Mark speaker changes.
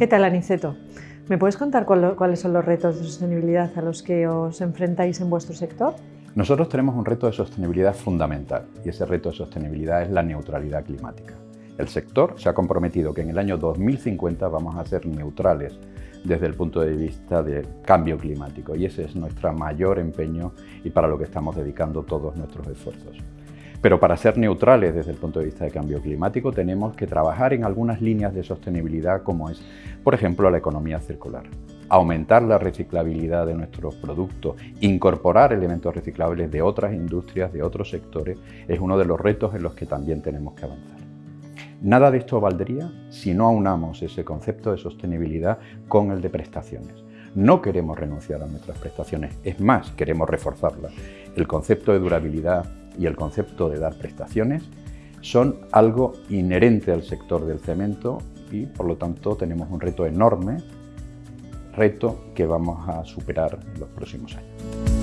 Speaker 1: ¿Qué tal, Aniceto? ¿Me puedes contar cuáles son los retos de sostenibilidad a los que os enfrentáis en vuestro sector?
Speaker 2: Nosotros tenemos un reto de sostenibilidad fundamental y ese reto de sostenibilidad es la neutralidad climática. El sector se ha comprometido que en el año 2050 vamos a ser neutrales desde el punto de vista de cambio climático y ese es nuestro mayor empeño y para lo que estamos dedicando todos nuestros esfuerzos. Pero para ser neutrales desde el punto de vista de cambio climático tenemos que trabajar en algunas líneas de sostenibilidad como es, por ejemplo, la economía circular. Aumentar la reciclabilidad de nuestros productos, incorporar elementos reciclables de otras industrias, de otros sectores, es uno de los retos en los que también tenemos que avanzar. Nada de esto valdría si no aunamos ese concepto de sostenibilidad con el de prestaciones. No queremos renunciar a nuestras prestaciones, es más, queremos reforzarlas. El concepto de durabilidad, y el concepto de dar prestaciones son algo inherente al sector del cemento y por lo tanto tenemos un reto enorme, reto que vamos a superar en los próximos años.